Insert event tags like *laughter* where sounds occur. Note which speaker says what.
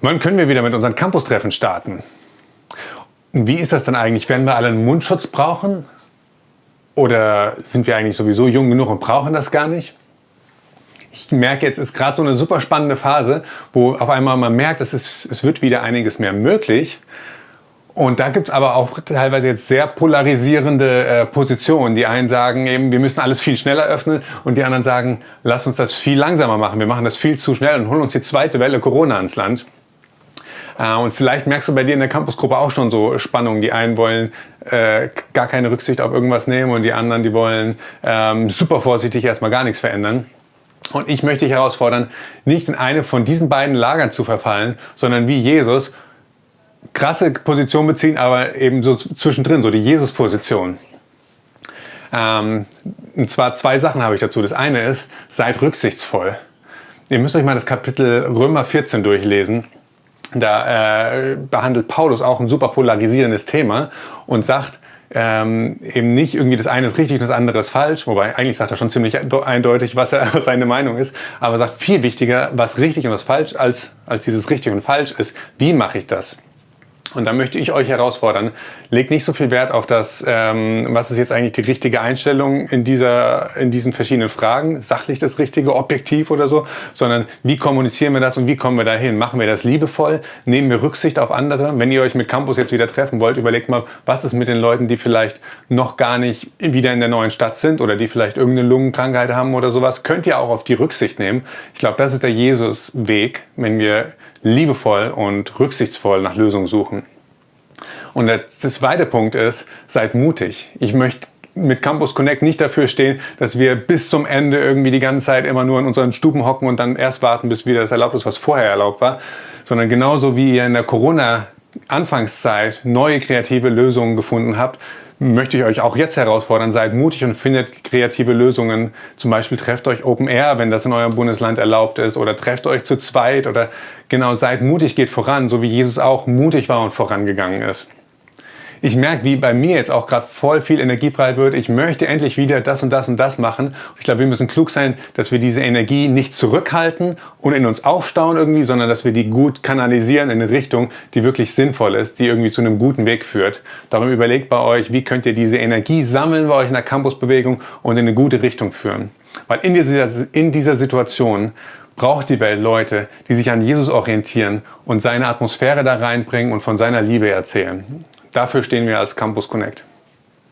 Speaker 1: Wann können wir wieder mit unseren Campus-Treffen starten? Wie ist das dann eigentlich? Werden wir alle einen Mundschutz brauchen? Oder sind wir eigentlich sowieso jung genug und brauchen das gar nicht? Ich merke, jetzt ist gerade so eine super spannende Phase, wo auf einmal man merkt, es, es wird wieder einiges mehr möglich. Und da gibt es aber auch teilweise jetzt sehr polarisierende äh, Positionen. Die einen sagen eben, wir müssen alles viel schneller öffnen und die anderen sagen, lass uns das viel langsamer machen. Wir machen das viel zu schnell und holen uns die zweite Welle Corona ans Land. Äh, und vielleicht merkst du bei dir in der Campusgruppe auch schon so Spannungen. Die einen wollen äh, gar keine Rücksicht auf irgendwas nehmen und die anderen, die wollen ähm, super vorsichtig erstmal gar nichts verändern. Und ich möchte dich herausfordern, nicht in eine von diesen beiden Lagern zu verfallen, sondern wie Jesus krasse Position beziehen, aber eben so zwischendrin, so die Jesus-Position. Ähm, und zwar zwei Sachen habe ich dazu. Das eine ist, seid rücksichtsvoll. Ihr müsst euch mal das Kapitel Römer 14 durchlesen. Da äh, behandelt Paulus auch ein super polarisierendes Thema und sagt, ähm, eben nicht irgendwie das eine ist richtig und das andere ist falsch, wobei eigentlich sagt er schon ziemlich eindeutig, was, er, *laughs* was seine Meinung ist, aber sagt viel wichtiger, was richtig und was falsch als, als dieses richtig und falsch ist. Wie mache ich das? Und da möchte ich euch herausfordern, legt nicht so viel Wert auf das, ähm, was ist jetzt eigentlich die richtige Einstellung in, dieser, in diesen verschiedenen Fragen, sachlich das Richtige, objektiv oder so, sondern wie kommunizieren wir das und wie kommen wir dahin? Machen wir das liebevoll? Nehmen wir Rücksicht auf andere? Wenn ihr euch mit Campus jetzt wieder treffen wollt, überlegt mal, was ist mit den Leuten, die vielleicht noch gar nicht wieder in der neuen Stadt sind oder die vielleicht irgendeine Lungenkrankheit haben oder sowas, könnt ihr auch auf die Rücksicht nehmen. Ich glaube, das ist der Jesus-Weg, wenn wir liebevoll und rücksichtsvoll nach Lösungen suchen. Und der zweite Punkt ist, seid mutig. Ich möchte mit Campus Connect nicht dafür stehen, dass wir bis zum Ende irgendwie die ganze Zeit immer nur in unseren Stuben hocken und dann erst warten, bis wieder das erlaubt ist, was vorher erlaubt war, sondern genauso wie ihr in der Corona Anfangszeit neue kreative Lösungen gefunden habt, möchte ich euch auch jetzt herausfordern, seid mutig und findet kreative Lösungen. Zum Beispiel trefft euch Open Air, wenn das in eurem Bundesland erlaubt ist, oder trefft euch zu zweit oder genau, seid mutig, geht voran, so wie Jesus auch mutig war und vorangegangen ist ich merke, wie bei mir jetzt auch gerade voll viel Energie frei wird. Ich möchte endlich wieder das und das und das machen. Ich glaube, wir müssen klug sein, dass wir diese Energie nicht zurückhalten und in uns aufstauen irgendwie, sondern dass wir die gut kanalisieren in eine Richtung, die wirklich sinnvoll ist, die irgendwie zu einem guten Weg führt. Darum überlegt bei euch, wie könnt ihr diese Energie sammeln bei euch in der Campusbewegung und in eine gute Richtung führen. Weil in dieser, in dieser Situation braucht die Welt Leute, die sich an Jesus orientieren und seine Atmosphäre da reinbringen und von seiner Liebe erzählen. Dafür stehen wir als Campus Connect.